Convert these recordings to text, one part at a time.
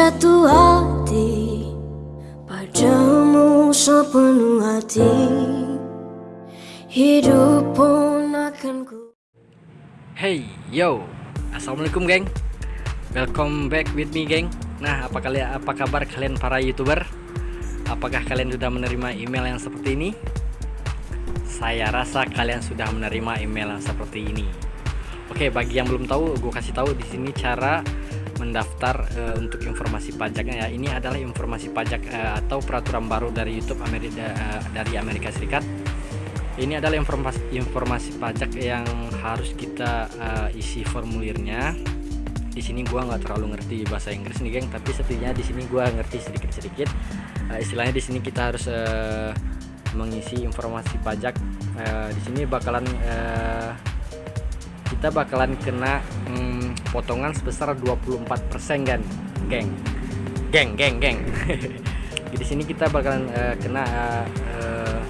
jatuh hati Padamu sepenuh hati Hidup pun akan ku Hey yo, assalamualaikum geng. Welcome back with me geng. Nah, apa kalian apa kabar kalian para youtuber? Apakah kalian sudah menerima email yang seperti ini? Saya rasa kalian sudah menerima email yang seperti ini. Oke, bagi yang belum tahu, gue kasih tahu di sini cara mendaftar uh, untuk informasi pajaknya ya. Ini adalah informasi pajak uh, atau peraturan baru dari YouTube Amerika uh, dari Amerika Serikat. Ini adalah informasi informasi pajak yang harus kita uh, isi formulirnya. Di sini gua nggak terlalu ngerti bahasa Inggris nih, geng, tapi setidaknya di sini gua ngerti sedikit-sedikit. Uh, istilahnya di sini kita harus uh, mengisi informasi pajak. Uh, di sini bakalan uh, kita bakalan kena hmm, potongan sebesar 24% kan geng. Geng geng geng. Di sini kita bakalan uh, kena uh, uh,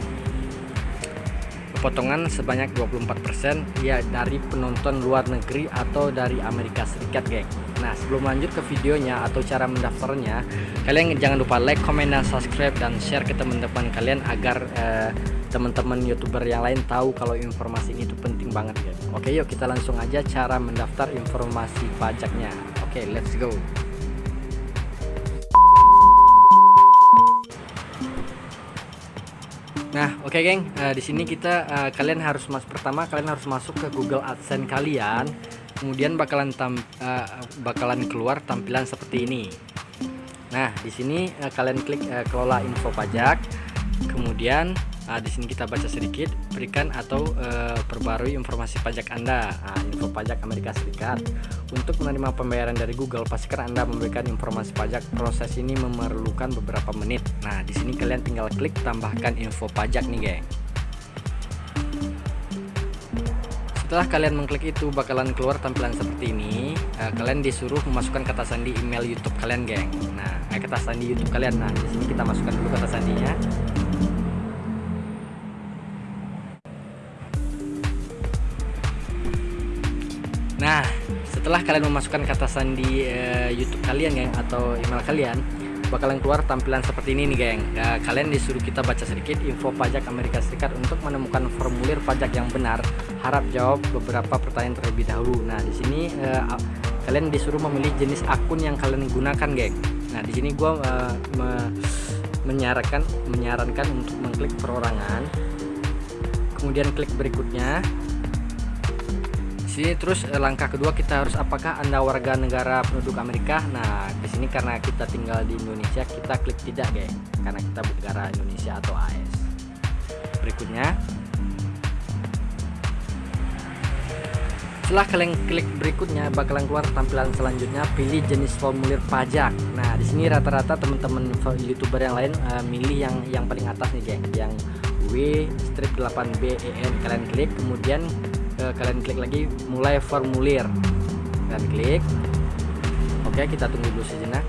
potongan sebanyak 24% ya dari penonton luar negeri atau dari Amerika Serikat geng. Nah sebelum lanjut ke videonya atau cara mendaftarnya kalian jangan lupa like, comment, dan subscribe dan share ke teman-teman kalian agar uh, teman-teman youtuber yang lain tahu kalau informasi ini itu penting banget ya oke yuk kita langsung aja cara mendaftar informasi pajaknya. Oke let's go. Nah, oke okay, geng, uh, di sini kita uh, kalian harus mas pertama kalian harus masuk ke Google AdSense kalian, kemudian bakalan tam, uh, bakalan keluar tampilan seperti ini. Nah, di sini uh, kalian klik uh, kelola info pajak, kemudian Nah, di sini kita baca sedikit, berikan atau e, perbarui informasi pajak Anda. Nah, info pajak Amerika Serikat. Untuk menerima pembayaran dari Google, pastikan Anda memberikan informasi pajak. Proses ini memerlukan beberapa menit. Nah, di sini kalian tinggal klik tambahkan info pajak nih, geng. Setelah kalian mengklik itu bakalan keluar tampilan seperti ini. E, kalian disuruh memasukkan kata sandi email YouTube kalian, geng. Nah, eh, kata sandi YouTube kalian. Nah, di sini kita masukkan dulu kata sandinya. Setelah kalian memasukkan kata sandi uh, YouTube kalian, geng, atau email kalian, bakalan keluar tampilan seperti ini nih, geng. Uh, kalian disuruh kita baca sedikit info pajak Amerika Serikat untuk menemukan formulir pajak yang benar. Harap jawab beberapa pertanyaan terlebih dahulu. Nah, di sini uh, kalian disuruh memilih jenis akun yang kalian gunakan, geng. Nah, di sini gue uh, me menyarankan menyarankan untuk mengklik perorangan. Kemudian klik berikutnya sini terus eh, langkah kedua kita harus apakah anda warga negara penduduk Amerika? Nah di sini karena kita tinggal di Indonesia kita klik tidak geng. Karena kita negara Indonesia atau AS berikutnya. Setelah kalian klik berikutnya bakalan keluar tampilan selanjutnya. Pilih jenis formulir pajak. Nah di sini rata-rata teman-teman youtuber yang lain uh, milih yang yang paling atas nih geng. Yang W strip 8B EN kalian klik kemudian kalian klik lagi mulai formulir. Kalian klik. Oke kita tunggu dulu sejenak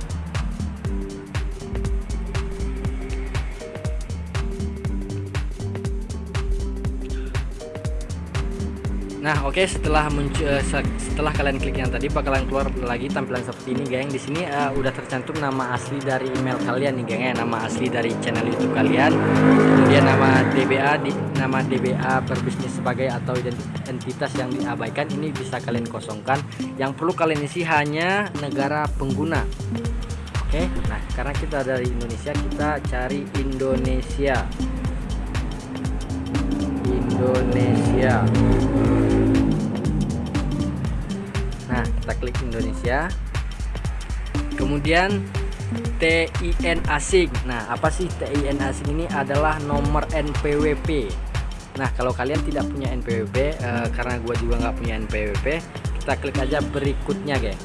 Nah, oke okay, setelah muncul uh, setelah kalian klik yang tadi bakalan keluar lagi tampilan seperti ini, geng. Di sini uh, udah tercantum nama asli dari email kalian nih, geng ya. Nama asli dari channel YouTube kalian. Kemudian nama DBA di nama DBA berbisnis sebagai atau entitas yang diabaikan ini bisa kalian kosongkan. Yang perlu kalian isi hanya negara pengguna. Oke. Okay? Nah, karena kita dari Indonesia, kita cari Indonesia. Indonesia. Nah, kita klik Indonesia. Kemudian TIN asing. Nah, apa sih TIN asing ini adalah nomor NPWP. Nah, kalau kalian tidak punya NPWP, eh, karena gue juga nggak punya NPWP, kita klik aja berikutnya, geng.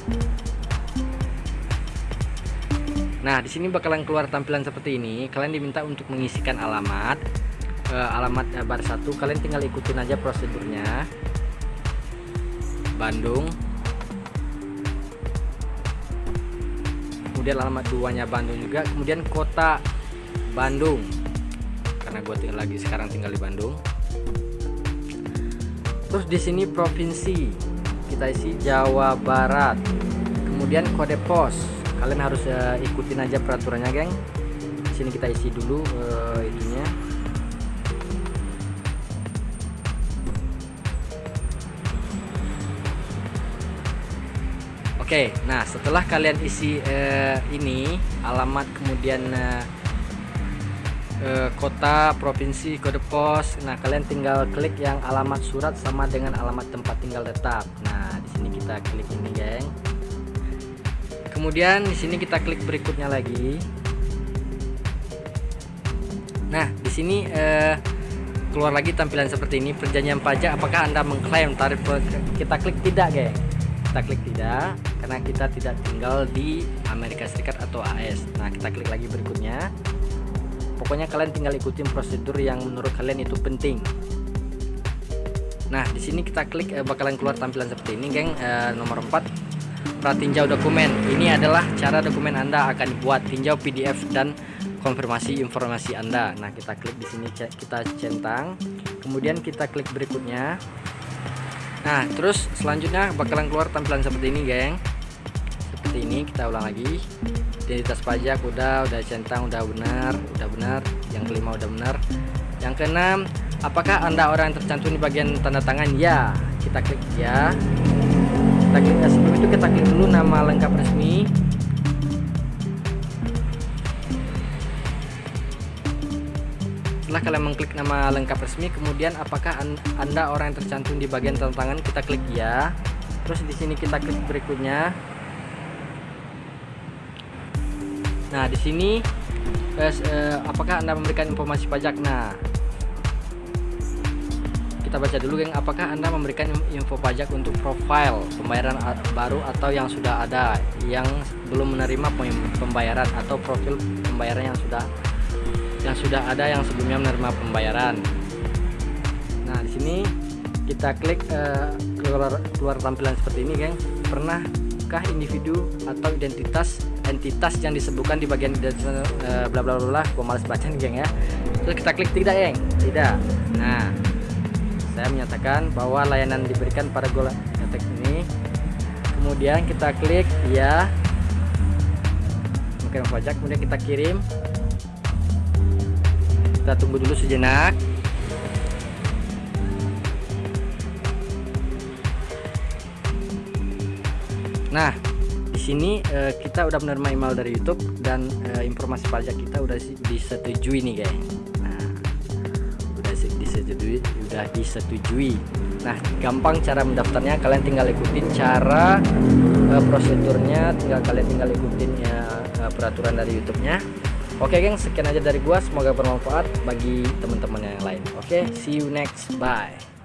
Nah, di sini bakalan keluar tampilan seperti ini. Kalian diminta untuk mengisikan alamat, eh, alamat bar satu. Kalian tinggal ikutin aja prosedurnya. Bandung, kemudian alamat duanya Bandung juga. Kemudian kota Bandung. Karena gue tinggal lagi sekarang tinggal di Bandung. Terus di sini provinsi. Kita isi Jawa Barat. Kemudian kode pos. Kalian harus uh, ikutin aja peraturannya geng. Sini kita isi dulu uh, itunya Oke, nah setelah kalian isi uh, ini alamat kemudian uh, uh, kota, provinsi, kode pos, nah kalian tinggal klik yang alamat surat sama dengan alamat tempat tinggal tetap. Nah di sini kita klik ini, geng. Kemudian di sini kita klik berikutnya lagi. Nah di sini uh, keluar lagi tampilan seperti ini perjanjian pajak. Apakah anda mengklaim tarif? Kita klik tidak, geng kita klik tidak karena kita tidak tinggal di Amerika Serikat atau AS nah kita klik lagi berikutnya. Pokoknya kalian tinggal ikutin prosedur yang menurut kalian itu penting. Nah di sini kita klik eh, bakalan keluar tampilan seperti ini geng. Eh, nomor 4 pratinjau dokumen. Ini adalah cara dokumen anda akan dibuat. Tinjau PDF dan konfirmasi informasi anda. Nah kita klik di sini kita centang. Kemudian kita klik berikutnya Nah terus selanjutnya bakalan keluar tampilan seperti ini geng. Seperti ini kita ulang lagi. Identitas pajak udah udah centang udah benar udah benar. Yang kelima udah benar. Yang keenam apakah anda orang yang tercantum di bagian tanda tangan? Ya kita klik ya. Kita klik ya. Sebelum itu kita klik dulu nama lengkap resmi setelah kalian mengklik nama lengkap resmi kemudian apakah anda orang yang tercantum di bagian tantangan kita klik ya. Terus di sini kita klik berikutnya. Nah di sini eh, eh, apakah anda memberikan informasi pajak? Nah kita baca dulu geng. Apakah anda memberikan info pajak untuk profile pembayaran baru atau yang sudah ada yang belum menerima pembayaran atau profil pembayaran yang sudah yang sudah ada yang sebelumnya menerima pembayaran. Nah, di sini kita klik uh, keluar keluar tampilan seperti ini, geng. Pernahkah individu atau identitas entitas yang disebutkan di bagian uh, bla bla bla gua males baca nih, geng ya. Terus kita klik tidak, geng. Tidak. Nah, saya menyatakan bahwa layanan diberikan pada gola teks ini. Kemudian kita klik ya. Oke, pajak kemudian kita kirim kita tunggu dulu sejenak. Nah di sini uh, kita udah menerima email dari YouTube dan uh, informasi pajak kita udah disetujui nih guys. Nah udah disetujui udah disetujui. Nah gampang cara mendaftarnya. Kalian tinggal ikutin cara uh, prosedurnya. Tinggal kalian tinggal ikutin ya peraturan dari YouTube-nya Oke geng, sekian aja dari gua. Semoga bermanfaat bagi teman-teman yang lain. Oke, see you next. Bye.